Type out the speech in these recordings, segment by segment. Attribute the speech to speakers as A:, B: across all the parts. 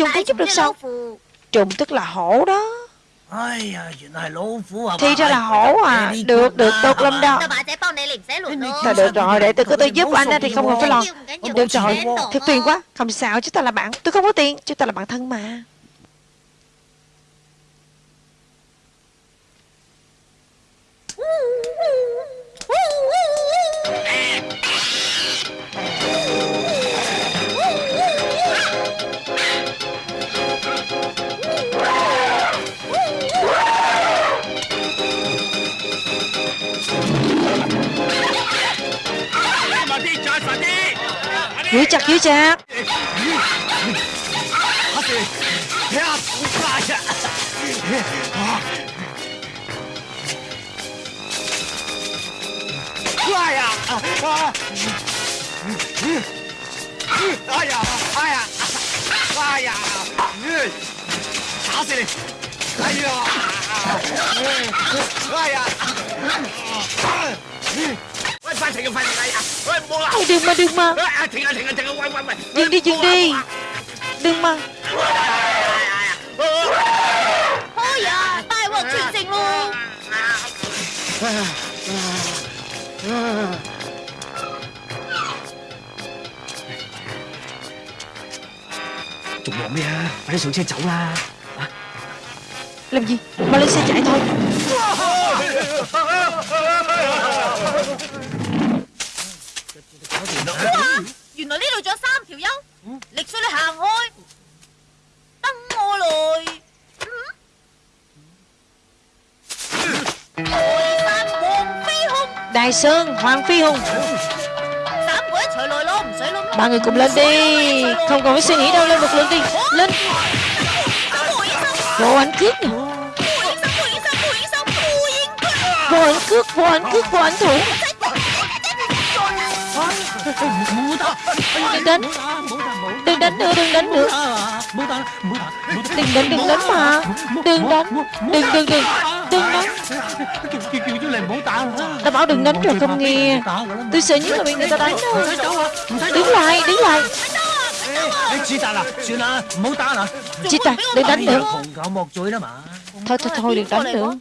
A: Trùng có giúp được sao? Trùng tức là hổ đó. Thì ra là hổ à. Được được tốt lắm đó. Thôi được rồi để tôi cứ tôi giúp anh Thì không cần phải lo. Được rồi. thật phiền quá. Không sao chúng ta là bạn Tôi không có tiền Chúng ta là bạn thân mà 夹住他！哎
B: 呀！哎呀！哎呀！哎呀！哎呀！哎呀！打死你！哎呀！哎呀！喂，快点，快点，哎呀！
A: Ôi, Đừng mà đừng mà
B: 啊停啊停啊停啊喂喂喂
A: Dừng đi dừng đi Đừng mà
C: Thôi à, tai họa chuyện tình luôn
B: 仲忙咩啊？快啲上车走啦！
A: Làm gì Mà lên xe chạy thôi
C: Wow, 原来呢度仲有三条优力水你行开等我来台山黄飞鸿
A: Đài Sơn Hoàng Phi Hùng
C: Tám người一齐来咯，唔使谂咯。
A: Ba người cùng lên đi Không cần phải suy nghĩ đâu Lên một lượt đi Lên
C: 胡应生，
A: Vô ảnh cước nè
C: 胡应生，胡应生，胡应生，胡应佢。
A: Vô ảnh cước Vô ảnh cước Vô ảnh thủ Đừng đánh Đừng đánh nữa, Đừng đánh nữa. Đừng đánh Đừng đánh mà. Đừng đánh Đừng đừng đừng Đừng đánh ta bảo đừng đánh rồi không nghe. Tôi sợ nhất là bị người ta đánh đâu Đứng lại Đứng lại. Chị ta, đừng đánh nữa. Thôi thôi thôi, đừng đánh nữa.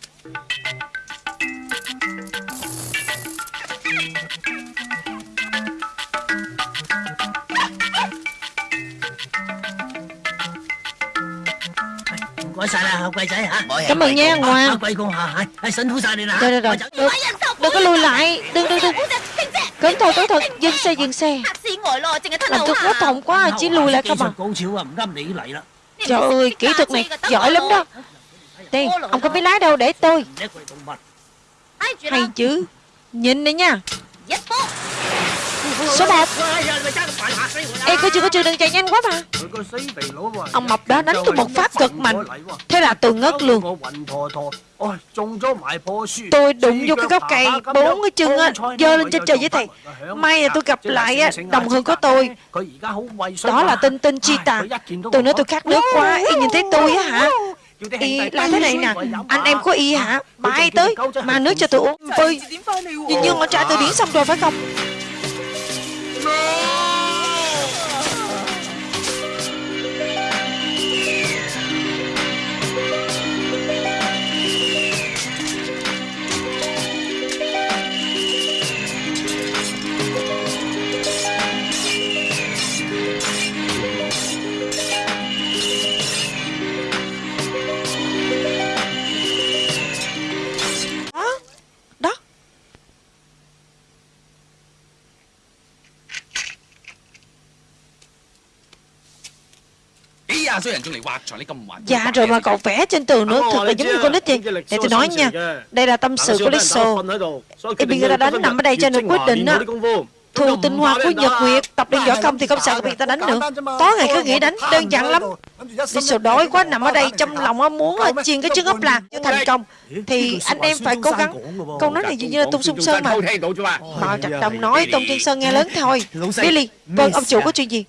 A: Bỏ xài nè. Cảm ơn nha, Ngoan. Quay cô hả? Xin hú xài đi nè. Rồi, rồi, rồi Đừng, đừng có lùi lại. Đừng, đừng, đừng Cẩn thận, cẩn thận. Dừng xe, dừng xe. Làm tôi quá thọng quá Chỉ lùi lại không à. Trời ơi, kỹ thuật này giỏi lắm đó. Đây, ông có biết lái đâu để tôi. Hay chứ. Nhìn đây nha. Số 1 Ê coi chưa coi chưa đừng chạy nhanh quá mà. Ông mập đó đánh tôi một phát cực mạnh. Thế là tôi ngất luôn. Tôi đụng vô cái gốc cây Bốn cái chân á, Dơ lên trên trời với thầy. May là tôi gặp lại á, Đồng hương của tôi. Đó là tinh tinh chi tà. Tôi nói tôi khát nước quá, Y nhìn thấy tôi á hả? Y là thế này nè, Anh em của Y hả? Bay tới Mà nước cho tôi uống Tôi hình như con trả từ biển xong rồi phải không? Dạ rồi mà cậu vẽ trên tường nữa Thật là giống như con nít vậy. Để tôi nói nha Đây là tâm sự của người ta đánh nằm ở đây cho nên quyết định á Thù tinh hoa của Nhật Nguyệt Tập luyện võ công thì không sợ bị ta đánh nữa Tối ngày cứ nghĩ đánh đơn giản lắm Lizzo đói quá nằm ở đây trong lòng á muốn chiên cái trứng ốp lạc cho thành công Thì anh em phải cố gắng Câu nói này dường như là Tung Sung Sơn mà Mao Trạch Đông nói Tôn Chân Sơn nghe lớn thôi Billy Vâng ông chủ có chuyện gì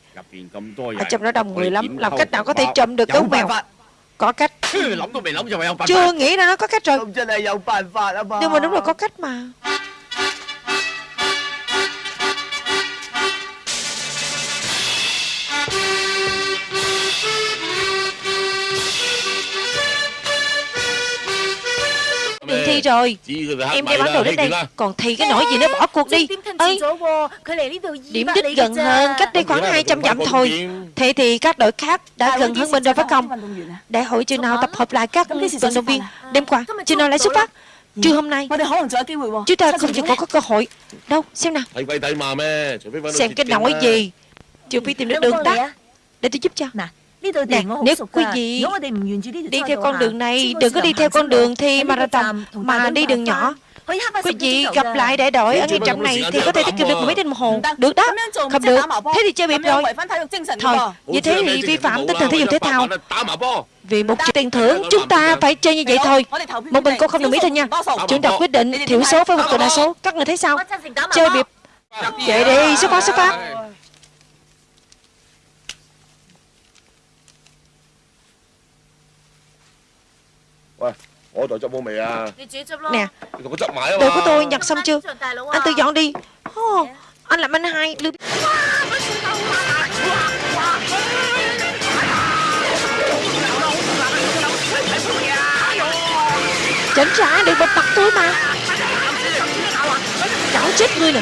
A: Ở trong đó đông người lắm Làm cách nào có thể trộm được gấu mèo Có cách Chưa nghĩ ra nó có cách rồi Nhưng mà đúng là có cách mà đi rồi. Em đem bản đồ đến đây. Còn Thi cái nỗi gì nó bỏ cuộc đi. Ơi Điểm đích gần hơn Cách đây khoảng 200 dặm thôi. Thế thì các đội khác đã gần hơn mình rồi phải không Đại hội chừng nào tập hợp lại các vận động viên. Đêm qua chừng nào lại xuất phát. Trưa hôm nay. Chúng ta không chừng còn có cơ hội. Đâu xem nào. Xem cái nỗi gì. Trừ phi tìm được đường tắt. Để tôi giúp cho Nè, nếu quý vị đi theo con đường này, đừng có đi theo con đường thi marathon, mà đi đường nhỏ. Quý vị gặp lại đại đội ở ngay trạm này thì có thể tiết kiệm được mấy tiếng đồng hồ. Được đó, không được. Thế thì chơi bịp rồi. Thôi, như thế thì vi phạm tinh thần thể dục thể thao. Vì một triệu tiền thưởng, chúng ta phải chơi như vậy thôi. Một mình cô không đồng ý thôi nha. Chúng ta quyết định thiểu số với một từ đa số. Các người thấy sao? Chơi bịp. Chạy đi, xuất phát, xuất phát. Nè Đồ của tôi nhặt xong chưa? Anh tự dọn đi. Oh, Anh làm anh hai lưu Chảnh trả đừng bật mặt tôi mà. Cảo chết ngươi nè.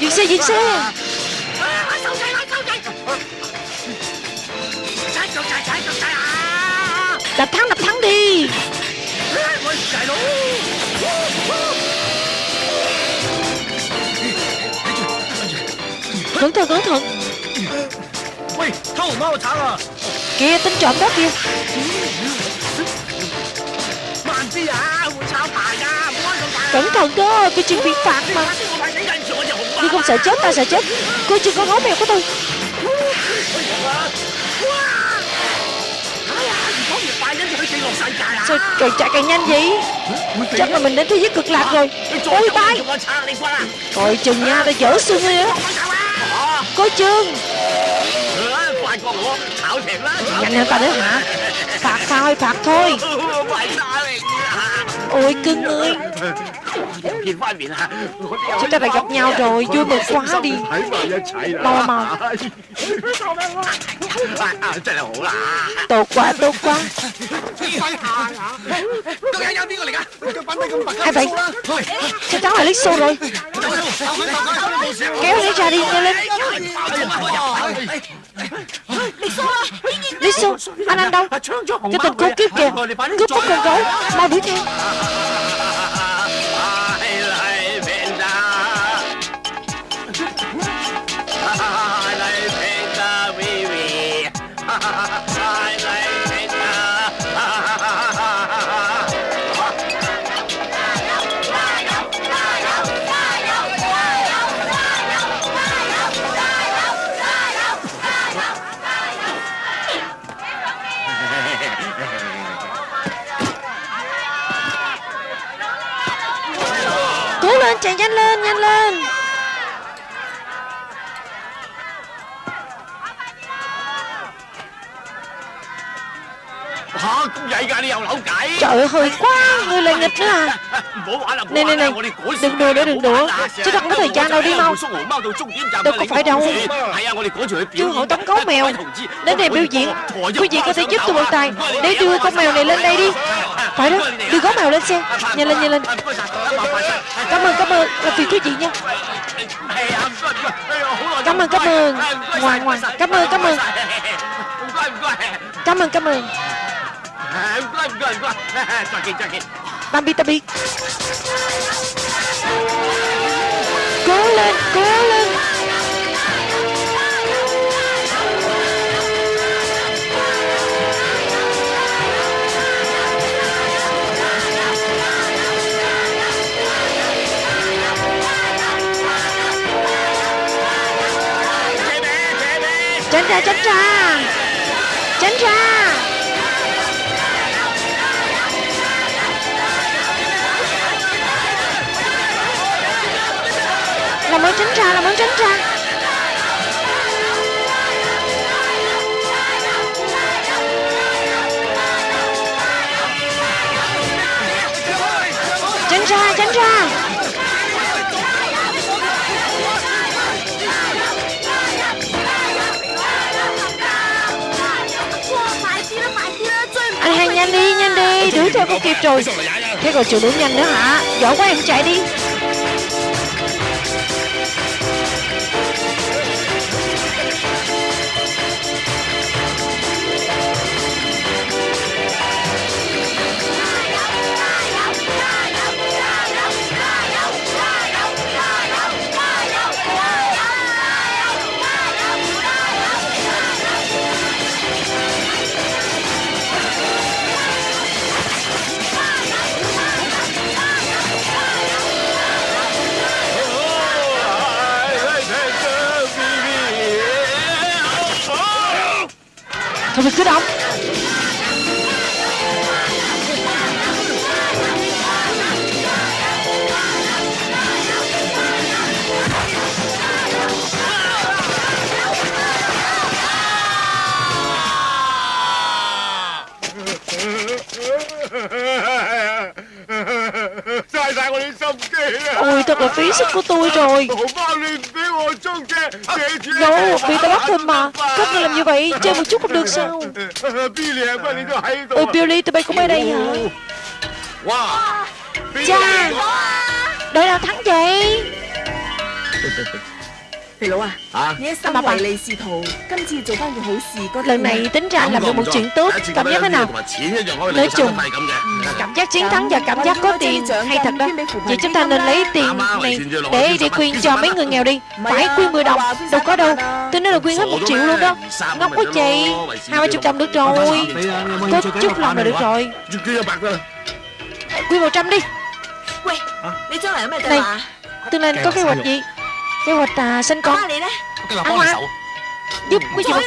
A: Dừng xe, dừng xe Đập thắng, đập thắng đi. Cẩn thận, cẩn thận Kìa, tính trộm đó kìa. Cẩn thận đó, cái chuyện bị phạt mà. Đi không sợ chết, ta sợ chết. Cô chưa có máu mèo của tôi. Sao càng chạy càng nhanh vậy? Chắc là mình đến thế giới cực lạc rồi. Ôi bay Coi chừng nha, ta dở xương đi á. Coi chừng. Nhanh hơn ta nữa hả? Phạt thôi, phạt thôi. Ôi cưng ơi Chúng ta đã gặp nhau rồi Vui mừng quá đi. Mau mau Tốt quá tốt quá. Ai vậy Chắc chắn là Lixo rồi? Kéo lấy ra đi nhanh lên Lixo Anh anh đâu? Cái tình cô kiếp kìa. Cướp mất con gấu Mau đuổi theo chạy nhanh lên nhanh lên. Trời ơi hơi quá Người lại nghịch nữa à. Này này này Đừng đùa nữa đừng đùa. Chứ không có thời gian đâu đi mau. Đâu có phải đâu. Chú hội tống gấu mèo. Đến đây biểu diễn. Quý vị có thể giúp tôi một tài Để đưa con mèo này lên đây đi Phải đó. Đưa gấu mèo lên xe. Nhanh lên nhanh lên. Cảm ơn cảm ơn Là phiền quý vị nha? Cảm ơn cảm ơn. Ngoan ngoan Cảm ơn cảm ơn. Cảm ơn cảm ơn. Bambi ta biết Cố lên Cố lên ra tránh ra. Tránh ra. Làm ơn tránh ra Làm ơn tránh ra. Theo không kịp rồi. Thế còn chịu đuổi nhanh nữa hả? Giỏi quá em chạy đi Thôi mình là phí sức của tôi rồi.
D: À,
A: no, vì ta bắt thêm mà. Các người làm như vậy, chơi một chút cũng được sao? Ôi Billy, tụi bay cũng ở đây hả? Cha Đội nào thắng vậy?
E: Thầy Lũ à
A: Lần này tính ra làm được một chuyện tốt. Cảm giác thế nào? Nói chung Cảm giác chiến thắng và cảm giác có tiền. Hay thật đó. Vậy chúng ta nên lấy tiền này Để đi khuyên cho mấy người nghèo đi. Phải khuyên 10 đồng Đâu có đâu. Tôi nói là khuyên hết một triệu luôn đó. Ngốc quá chị. Hai ba chục được rồi. Có chút lòng là được rồi. Quyên
E: một trăm đi.
A: Này, tương lai có kế hoạch gì kế hoạch à, sinh con.
E: Cái gì đó?
B: Cái là
A: con
B: sậu
A: giúp ừ. cái gì